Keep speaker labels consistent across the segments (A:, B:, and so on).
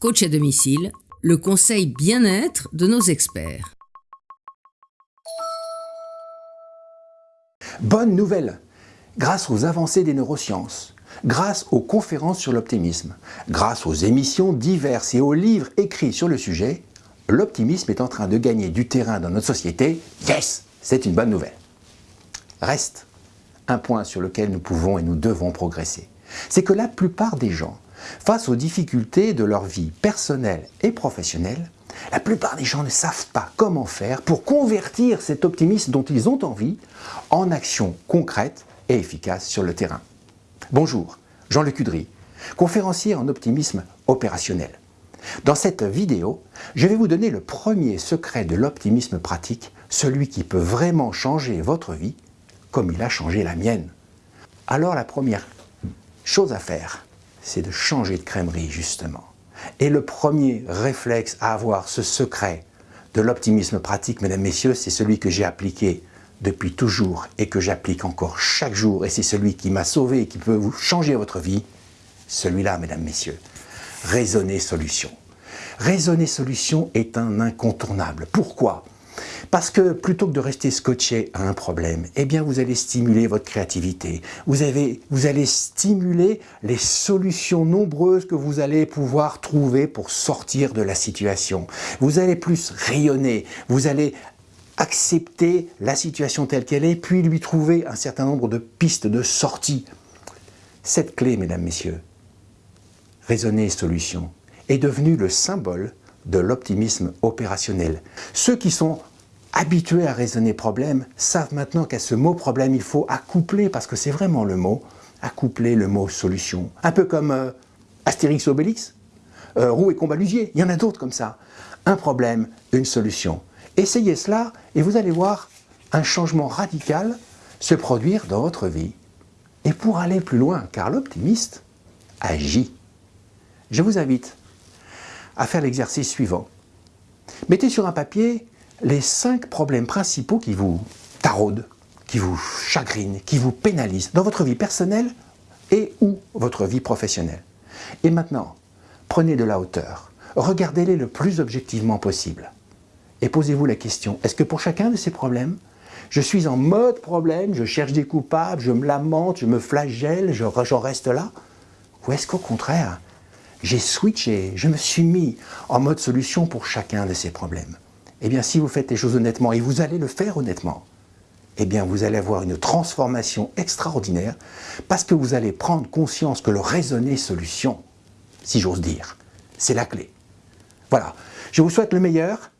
A: Coach à domicile, le conseil bien-être de nos experts.
B: Bonne nouvelle Grâce aux avancées des neurosciences, grâce aux conférences sur l'optimisme, grâce aux émissions diverses et aux livres écrits sur le sujet, l'optimisme est en train de gagner du terrain dans notre société. Yes C'est une bonne nouvelle. Reste un point sur lequel nous pouvons et nous devons progresser. C'est que la plupart des gens, face aux difficultés de leur vie personnelle et professionnelle, la plupart des gens ne savent pas comment faire pour convertir cet optimisme dont ils ont envie en action concrète et efficace sur le terrain. Bonjour, Jean-Luc Udry, conférencier en optimisme opérationnel. Dans cette vidéo, je vais vous donner le premier secret de l'optimisme pratique, celui qui peut vraiment changer votre vie comme il a changé la mienne. Alors la première chose à faire, c'est de changer de crèmerie justement. Et le premier réflexe à avoir, ce secret de l'optimisme pratique, mesdames, messieurs, c'est celui que j'ai appliqué depuis toujours et que j'applique encore chaque jour, et c'est celui qui m'a sauvé et qui peut vous changer votre vie, celui-là, mesdames, messieurs. Raisonner solution. Raisonner solution est un incontournable. Pourquoi? Parce que plutôt que de rester scotché à un problème, eh bien vous allez stimuler votre créativité. Vous, avez, vous allez stimuler les solutions nombreuses que vous allez pouvoir trouver pour sortir de la situation. Vous allez plus rayonner, vous allez accepter la situation telle qu'elle est, puis lui trouver un certain nombre de pistes de sortie. Cette clé, mesdames, messieurs, raisonner solution, est devenue le symbole de l'optimisme opérationnel. Ceux qui sont habitués à raisonner problème savent maintenant qu'à ce mot problème, il faut accoupler, parce que c'est vraiment le mot, accoupler le mot solution. Un peu comme euh, Astérix Obélix, euh, Roux et Combalusier, il y en a d'autres comme ça. Un problème, une solution. Essayez cela et vous allez voir un changement radical se produire dans votre vie. Et pour aller plus loin, car l'optimiste agit. Je vous invite à faire l'exercice suivant. Mettez sur un papier les cinq problèmes principaux qui vous taraudent, qui vous chagrinent, qui vous pénalisent dans votre vie personnelle et ou votre vie professionnelle. Et maintenant, prenez de la hauteur, regardez-les le plus objectivement possible et posez-vous la question, est-ce que pour chacun de ces problèmes, je suis en mode problème, je cherche des coupables, je me lamente, je me flagelle, j'en reste là Ou est-ce qu'au contraire, j'ai switché, je me suis mis en mode solution pour chacun de ces problèmes eh bien, si vous faites les choses honnêtement, et vous allez le faire honnêtement, eh bien, vous allez avoir une transformation extraordinaire parce que vous allez prendre conscience que le raisonner solution, si j'ose dire, c'est la clé. Voilà. Je vous souhaite le meilleur.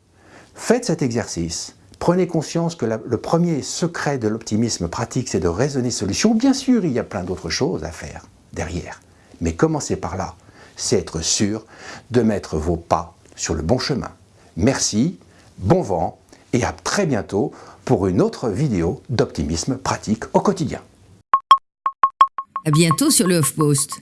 B: Faites cet exercice. Prenez conscience que le premier secret de l'optimisme pratique, c'est de raisonner solution. Bien sûr, il y a plein d'autres choses à faire derrière. Mais commencez par là. C'est être sûr de mettre vos pas sur le bon chemin. Merci bon vent et à très bientôt pour une autre vidéo d'optimisme pratique au quotidien.
A: À bientôt sur le HuffPost.